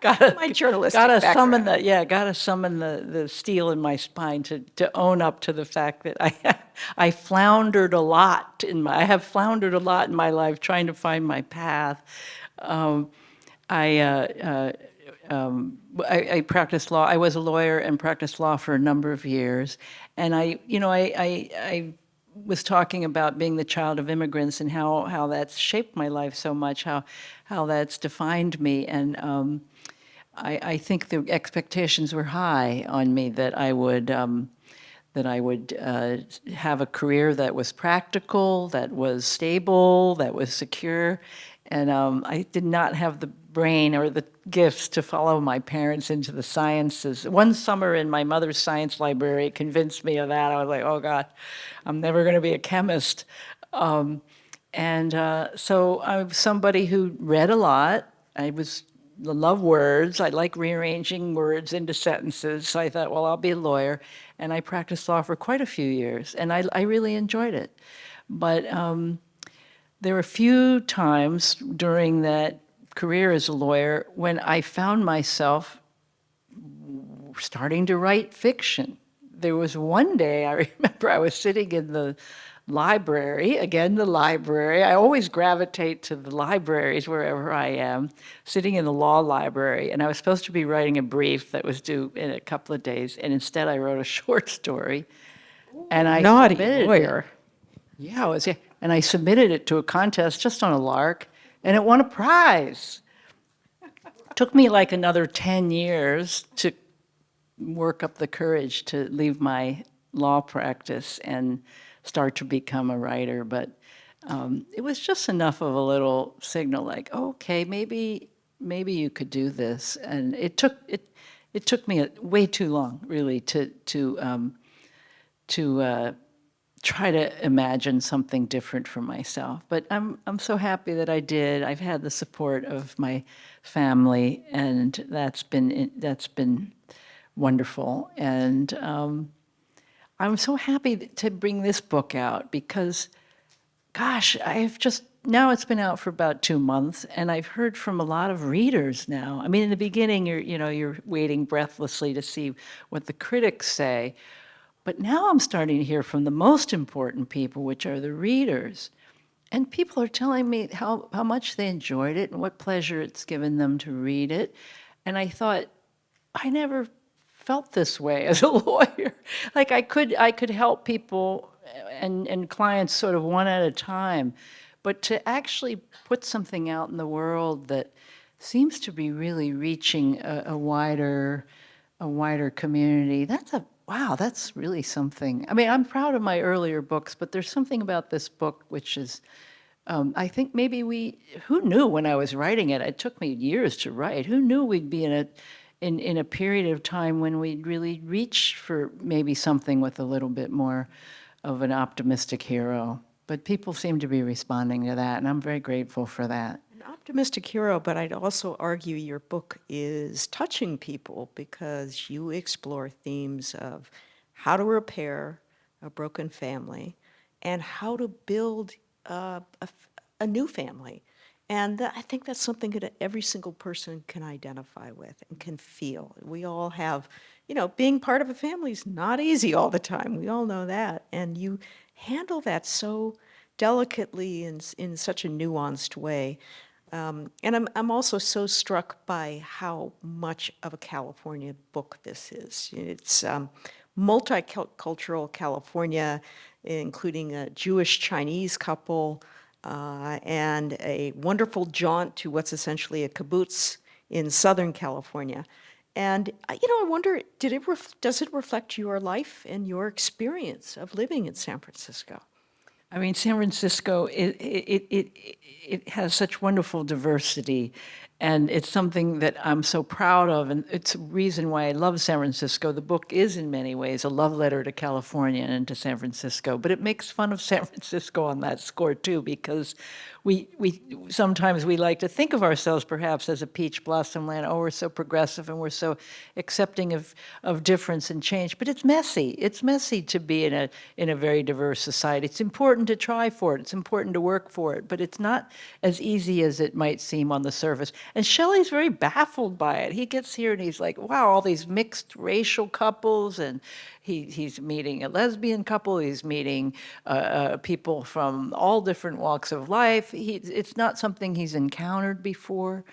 gotta, My journalistic gotta summon the yeah, gotta summon the the steel in my spine to to own up to the fact that I I floundered a lot in my I have floundered a lot in my life trying to find my path. Um, I. Uh, uh, um, I, I practiced law. I was a lawyer and practiced law for a number of years, and I, you know, I, I, I was talking about being the child of immigrants and how how that's shaped my life so much, how how that's defined me, and um, I, I think the expectations were high on me that I would. Um, that I would uh, have a career that was practical, that was stable, that was secure. And um, I did not have the brain or the gifts to follow my parents into the sciences. One summer in my mother's science library convinced me of that. I was like, oh God, I'm never going to be a chemist. Um, and uh, so I'm somebody who read a lot. I was I love words. I like rearranging words into sentences. So I thought, well, I'll be a lawyer. And I practiced law for quite a few years, and I, I really enjoyed it. But um, there were a few times during that career as a lawyer when I found myself starting to write fiction. There was one day I remember I was sitting in the library, again, the library. I always gravitate to the libraries wherever I am, sitting in the law library. And I was supposed to be writing a brief that was due in a couple of days. And instead, I wrote a short story. And I Naughty submitted it. lawyer. Yeah, it was, yeah. And I submitted it to a contest just on a lark, and it won a prize. Took me like another 10 years to work up the courage to leave my law practice and start to become a writer. But um, it was just enough of a little signal like, okay, maybe maybe you could do this. And it took, it, it took me a- way too long, really, to, to, um, to uh, try to imagine something different for myself. But I'm, I'm so happy that I did. I've had the support of my family, and that's been, that's been wonderful. And um, I'm so happy to bring this book out because, gosh, I've just, now it's been out for about two months, and I've heard from a lot of readers now. I mean, in the beginning, you're, you know, you're waiting breathlessly to see what the critics say. But now I'm starting to hear from the most important people, which are the readers. And people are telling me how, how much they enjoyed it and what pleasure it's given them to read it. And I thought, I never felt this way as a lawyer. Like I could, I could help people and, and clients sort of one at a time. But to actually put something out in the world that seems to be really reaching a, a wider, a wider community, that's a, wow, that's really something. I mean, I'm proud of my earlier books, but there's something about this book which is, um, I think maybe we, who knew when I was writing it, it took me years to write, who knew we'd be in a, in, in a period of time when we'd really reach for maybe something with a little bit more of an optimistic hero. But people seem to be responding to that, and I'm very grateful for that. An optimistic hero, but I'd also argue your book is touching people because you explore themes of how to repair a broken family and how to build uh, a, a new family. And that, I think that's something that every single person can identify with and can feel. We all have, you know, being part of a family is not easy all the time. We all know that. And you handle that so delicately and s- in such a nuanced way. Um, and I'm, I'm also so struck by how much of a California book this is. It's um, multicultural California, including a Jewish Chinese couple uh, and a wonderful jaunt to what's essentially a kibbutz in Southern California. And uh, you know, I wonder, did it does it reflect your life and your experience of living in San Francisco? I mean, San Francisco, it, it, it, it has such wonderful diversity, and it's something that I'm so proud of, and it's a reason why I love San Francisco. The book is, in many ways, a love letter to California and to San Francisco, but it makes fun of San Francisco on that score, too, because we, we sometimes we like to think of ourselves perhaps as a peach blossom land. Oh, we're so progressive and we're so accepting of, of difference and change. But it's messy. It's messy to be in a in a very diverse society. It's important to try for it. It's important to work for it. But it's not as easy as it might seem on the surface. And Shelley's very baffled by it. He gets here and he's like, wow, all these mixed racial couples and he, he's meeting a lesbian couple, he's meeting uh, uh, people from all different walks of life. He, it's not something he's encountered before.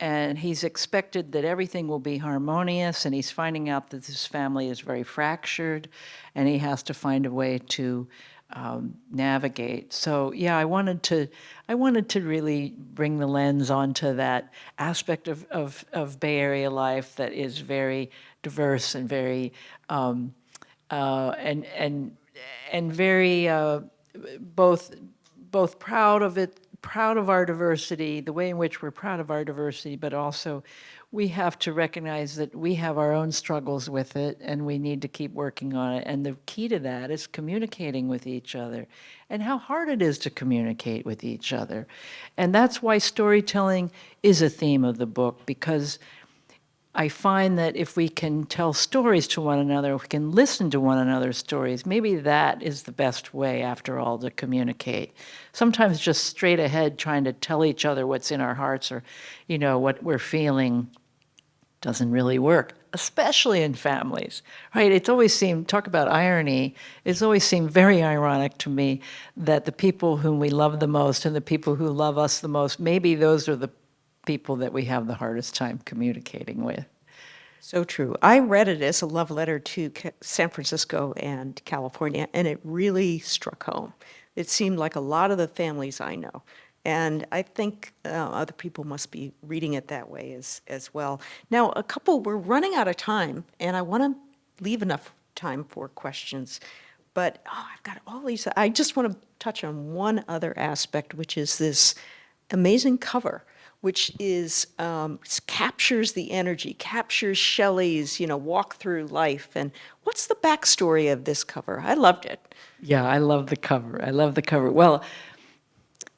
And he's expected that everything will be harmonious, and he's finding out that his family is very fractured, and he has to find a way to um, navigate. So yeah, I wanted to, I wanted to really bring the lens onto that aspect of, of, of Bay Area life that is very diverse and very um, uh, and and and very uh, both both proud of it, proud of our diversity, the way in which we're proud of our diversity, but also we have to recognize that we have our own struggles with it and we need to keep working on it. And the key to that is communicating with each other and how hard it is to communicate with each other. And that's why storytelling is a theme of the book because I find that if we can tell stories to one another, if we can listen to one another's stories, maybe that is the best way, after all, to communicate. Sometimes just straight ahead trying to tell each other what's in our hearts or, you know, what we're feeling doesn't really work, especially in families, right? It's always seemed, talk about irony, it's always seemed very ironic to me that the people whom we love the most and the people who love us the most, maybe those are the people that we have the hardest time communicating with. So true. I read it as a love letter to San Francisco and California, and it really struck home. It seemed like a lot of the families I know. And I think uh, other people must be reading it that way as, as well. Now, a couple, we're running out of time, and I want to leave enough time for questions. But oh, I've got all these. I just want to touch on one other aspect, which is this amazing cover which is um, captures the energy, captures Shelley's you know walk through life. And what's the backstory of this cover? I loved it. Yeah, I love the cover. I love the cover. Well,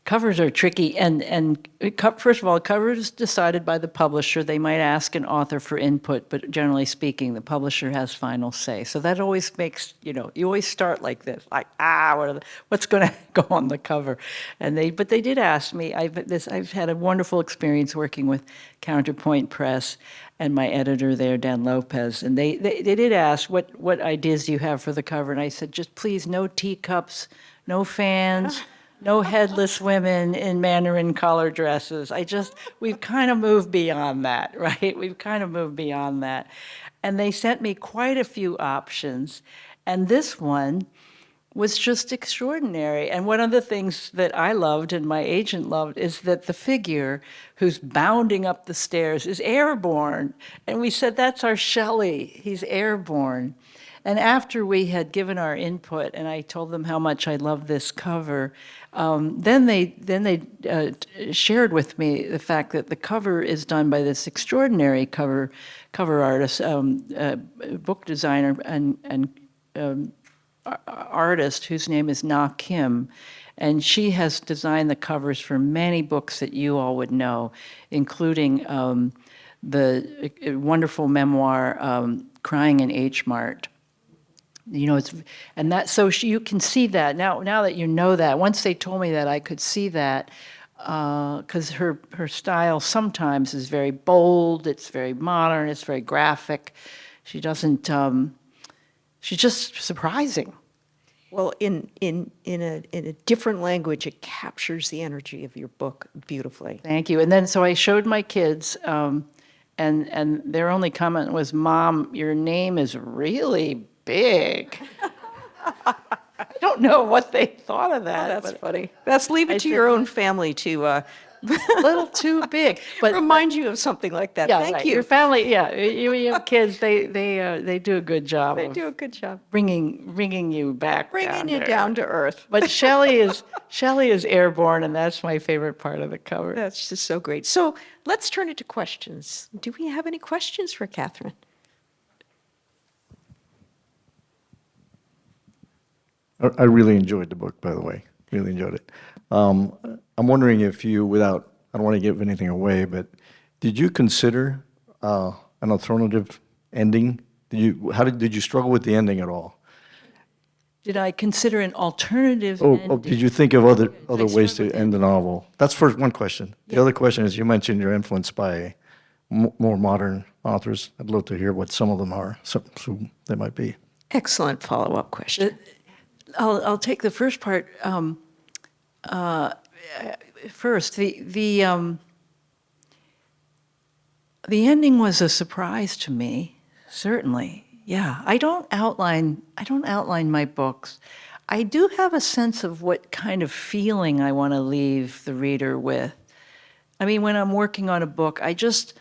covers are tricky, and and first of all, covers decided by the publisher. They might ask an author for input, but generally speaking, the publisher has final say. So that always makes you know you always start like this, like ah, what the, what's going to go on the cover, and they but they did ask me. I've this I've had a wonderful experience working with Counterpoint Press and my editor there, Dan Lopez, and they, they, they did ask, what, what ideas do you have for the cover? And I said, just please, no teacups, no fans, no headless women in Mandarin collar dresses. I just, we've kind of moved beyond that, right? We've kind of moved beyond that. And they sent me quite a few options. And this one was just extraordinary. And one of the things that I loved and my agent loved is that the figure who's bounding up the stairs is airborne. And we said, that's our Shelley. He's airborne. And after we had given our input, and I told them how much I love this cover, um, then they then they uh, shared with me the fact that the cover is done by this extraordinary cover cover artist, um, uh, book designer, and and um, artist whose name is Na Kim, and she has designed the covers for many books that you all would know, including um, the uh, wonderful memoir um, "Crying in H Mart." You know, it's and that so she, you can see that now. Now that you know that, once they told me that, I could see that because her her style sometimes is very bold. It's very modern. It's very graphic. She doesn't. Um, she's just surprising. Well, in in in a in a different language, it captures the energy of your book beautifully. Thank you. And then so I showed my kids, um, and and their only comment was, "Mom, your name is really big." I don't know what they thought of that. but funny. That's leave it to your own family to uh, a little too big. But remind you of something like that. yeah, Thank right. you. Your family, yeah, you, you have kids. They they uh, they do a good job They of do a good job bringing bringing you back, bringing down you to down to earth. But Shelley is Shelley is airborne, and that's my favorite part of the cover. That's just so great. So let's turn it to questions. Do we have any questions for Kathryn? I I really enjoyed the book, by the way. Really enjoyed it. Um, I'm wondering if you, without, I don't want to give anything away, but did you consider uh, an alternative ending? Did you, how did, did you struggle with the ending at all? Did I consider an alternative? Oh, ending? oh, did you think of other, other ways to end the novel? That's first, one question. The other question is, you mentioned you're influenced by mo- more modern authors. I'd love to hear what some of them are, so, so they might be. Excellent follow-up question. I'll, I'll take the first part um, uh, first. The, the, um, the ending was a surprise to me, certainly. Yeah, I don't outline, I don't outline my books. I do have a sense of what kind of feeling I want to leave the reader with. I mean, when I'm working on a book, I just,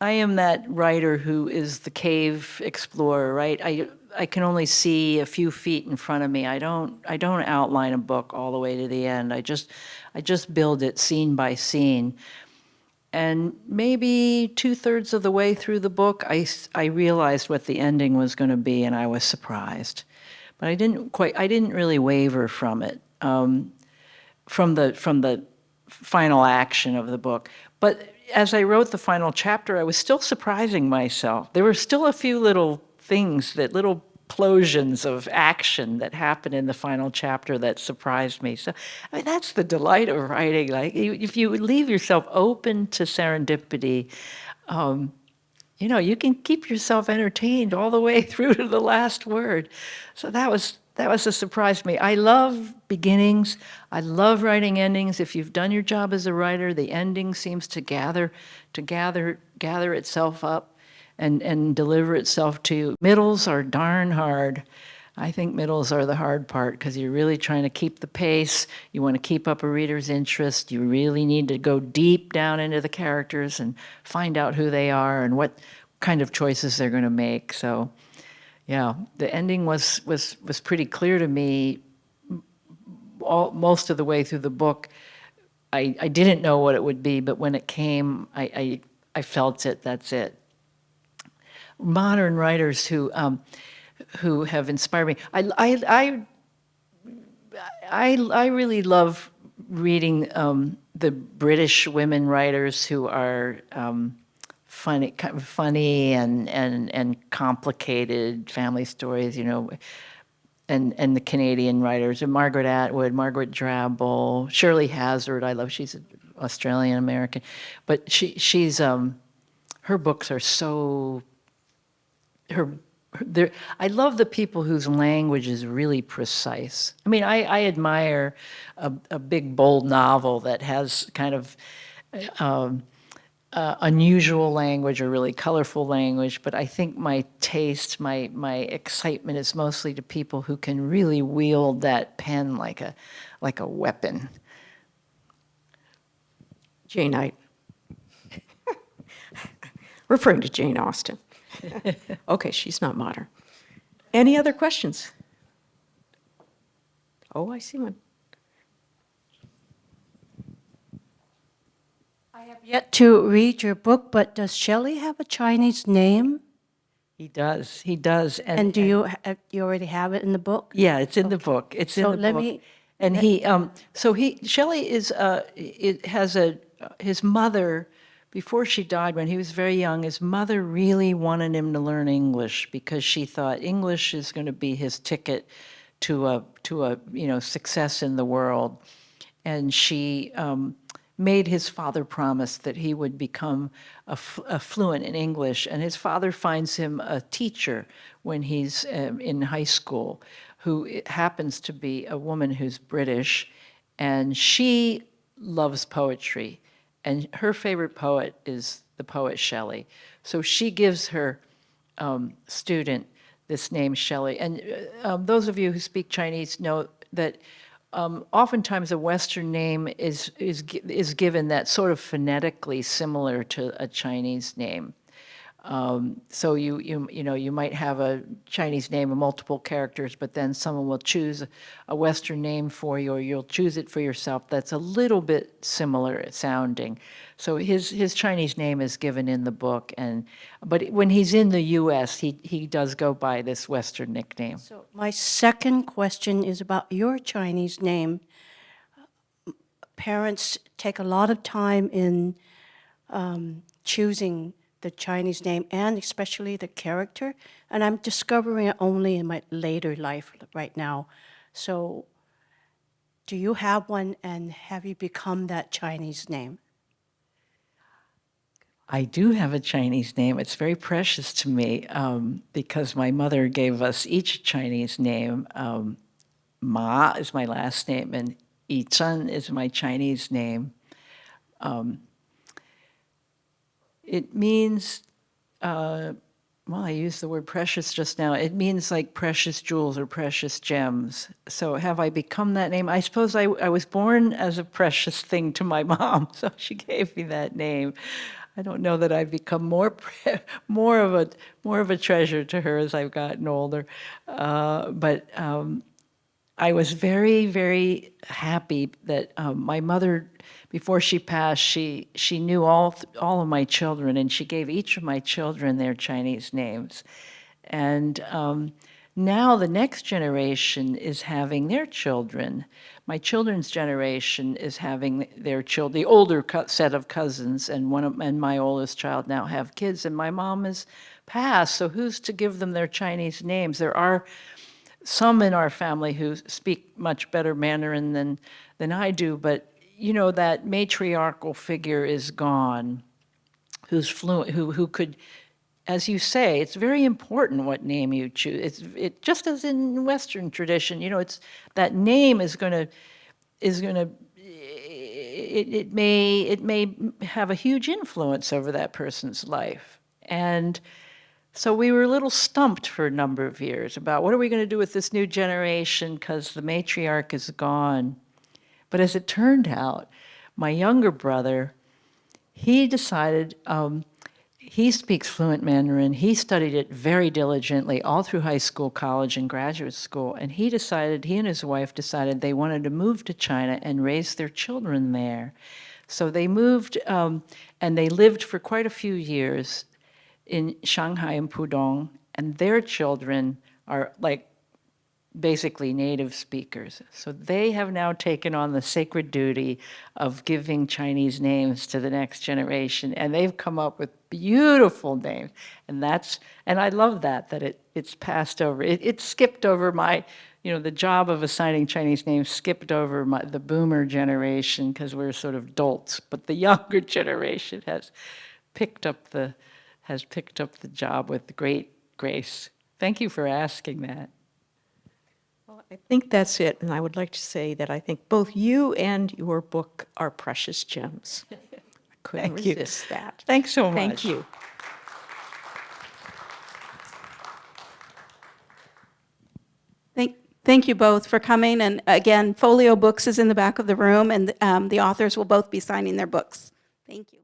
I am that writer who is the cave explorer, right? I, I can only see a few feet in front of me. I don't, I don't outline a book all the way to the end. I just, I just build it scene by scene. And maybe two thirds of the way through the book, I, I realized what the ending was going to be, and I was surprised. But I didn't quite, I didn't really waver from it, um, from the from the final action of the book. But as I wrote the final chapter, I was still surprising myself. There were still a few little things that little explosions of action that happen in the final chapter that surprised me. So, I mean, that's the delight of writing. Like, if you leave yourself open to serendipity, um, you know, you can keep yourself entertained all the way through to the last word. So that was that was a surprise to me. I love beginnings. I love writing endings. If you've done your job as a writer, the ending seems to gather to gather gather itself up and and deliver itself to you. Middles are darn hard. I think middles are the hard part because you're really trying to keep the pace. You want to keep up a reader's interest. You really need to go deep down into the characters and find out who they are and what kind of choices they're going to make. So, yeah, the ending was was was pretty clear to me all, most of the way through the book. I, I didn't know what it would be, but when it came, I, I, I felt it, that's it. Modern writers who, um, who have inspired me. I, I, I I, really love reading um, the British women writers who are um, funny, kind of funny and, and, and complicated family stories, you know, and, and the Canadian writers, and Margaret Atwood, Margaret Drabble, Shirley Hazzard, I love, she's Australian American, but she, she's, um, her books are so her, her I love the people whose language is really precise. I mean, I, I admire a, a big, bold novel that has kind of um, uh, unusual language or really colorful language, but I think my taste, my, my excitement is mostly to people who can really wield that pen like a, like a weapon. Jane Knight. Referring to Jane Austen. Okay, she's not modern. Any other questions? Oh, I see one. I have yet to read your book, but does Shelley have a Chinese name? He does, he does. And do you, you already have it in the book? Yeah, it's in the book. It's in So the let book. me- And he, um, so he, Shelley is, uh, it has a, his mother, before she died, when he was very young, his mother really wanted him to learn English because she thought English is going to be his ticket to a, to a, you know, success in the world. And she um, made his father promise that he would become fluent in English. And his father finds him a teacher when he's um, in high school, who happens to be a woman who's British, and she loves poetry. And her favorite poet is the poet Shelley. So she gives her um, student this name Shelley. And uh, um, those of you who speak Chinese know that um, oftentimes a Western name is, is, is given that sort of phonetically similar to a Chinese name. Um, so you, you, you know, you might have a Chinese name of multiple characters, but then someone will choose a Western name for you, or you'll choose it for yourself that's a little bit similar sounding. So his, his Chinese name is given in the book, and, but when he's in the US, he, he does go by this Western nickname. So my second question is about your Chinese name. Parents take a lot of time in um, choosing the Chinese name and especially the character, and I'm discovering it only in my later life right now. So do you have one and have you become that Chinese name? I do have a Chinese name. It's very precious to me um, because my mother gave us each a Chinese name. Um, Ma is my last name, and Yi Zhen is my Chinese name. Um, it means, uh, well, I used the word precious just now. It means like precious jewels or precious gems. So have I become that name? I suppose I, I was born as a precious thing to my mom, so she gave me that name. I don't know that I've become more more of a more of a treasure to her as I've gotten older, uh, but um, I was very very happy that um, my mother, before she passed, she she knew all all of my children and she gave each of my children their Chinese names, and. Um, now the next generation is having their children. My children's generation is having their children, the older set of cousins, and one of, and my oldest child now have kids, and my mom has passed. So who's to give them their Chinese names? There are some in our family who speak much better Mandarin than than I do, but you know that matriarchal figure is gone, who's fluent, who who could as you say, it's very important what name you choose. It's it just as in Western tradition, you know, it's that name is going to is going to it, it may it may have a huge influence over that person's life. And so we were a little stumped for a number of years about what are we going to do with this new generation because the matriarch is gone. But as it turned out, my younger brother, he decided um, He speaks fluent Mandarin. He studied it very diligently all through high school, college, and graduate school. And he decided, he and his wife decided they wanted to move to China and raise their children there. So they moved um, and they lived for quite a few years in Shanghai and Pudong. And their children are like basically native speakers. So they have now taken on the sacred duty of giving Chinese names to the next generation, and they've come up with beautiful names. And that's, and I love that, that it, it's passed over. It, it skipped over my, you know, the job of assigning Chinese names skipped over my, the boomer generation because we're sort of dolts, but the younger generation has picked up the, has picked up the job with great grace. Thank you for asking that. Well, I think that's it, and I would like to say that I think both you and your book are precious gems. I couldn't Thank you. that. Thanks so much. Thank you. Thank, thank you both for coming, and again, Folio Books is in the back of the room, and um, the authors will both be signing their books. Thank you.